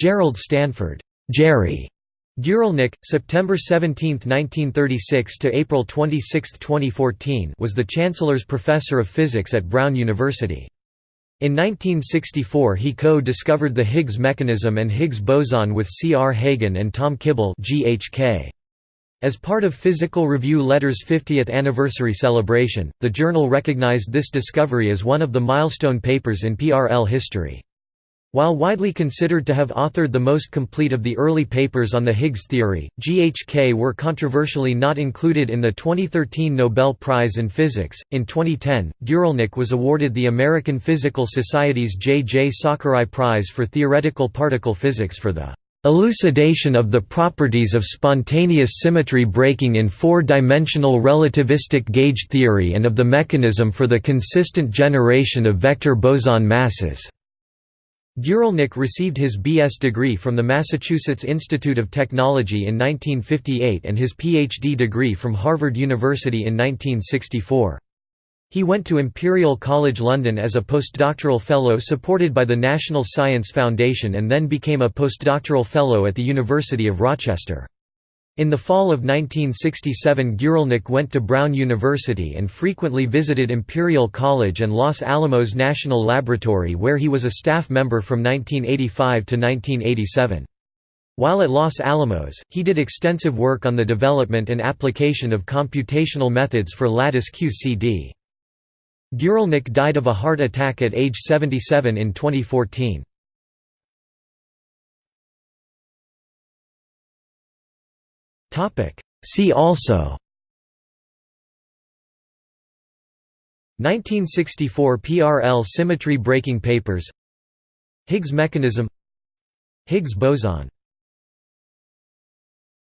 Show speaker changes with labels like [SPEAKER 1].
[SPEAKER 1] Gerald Stanford Gerry Guralnik, September 17, 1936 to April 26, 2014, was the Chancellor's Professor of Physics at Brown University. In 1964 he co-discovered the Higgs mechanism and Higgs boson with C. R. Hagen and Tom Kibble GHK. As part of Physical Review Letter's 50th anniversary celebration, the journal recognized this discovery as one of the milestone papers in PRL history. While widely considered to have authored the most complete of the early papers on the Higgs theory, GHK were controversially not included in the 2013 Nobel Prize in Physics. In 2010, Guralnik was awarded the American Physical Society's J. J. Sakurai Prize for Theoretical Particle Physics for the Elucidation of the properties of spontaneous symmetry breaking in four-dimensional relativistic gauge theory and of the mechanism for the consistent generation of vector boson masses. Guralnik received his B.S. degree from the Massachusetts Institute of Technology in 1958 and his Ph.D. degree from Harvard University in 1964. He went to Imperial College London as a postdoctoral fellow supported by the National Science Foundation and then became a postdoctoral fellow at the University of Rochester. In the fall of 1967 Guralnik went to Brown University and frequently visited Imperial College and Los Alamos National Laboratory where he was a staff member from 1985 to 1987. While at Los Alamos, he did extensive work on the development and application of computational methods for lattice QCD. Guralnik died of a heart attack at age 77 in 2014. See also. 1964 PRL symmetry breaking papers. Higgs mechanism. Higgs boson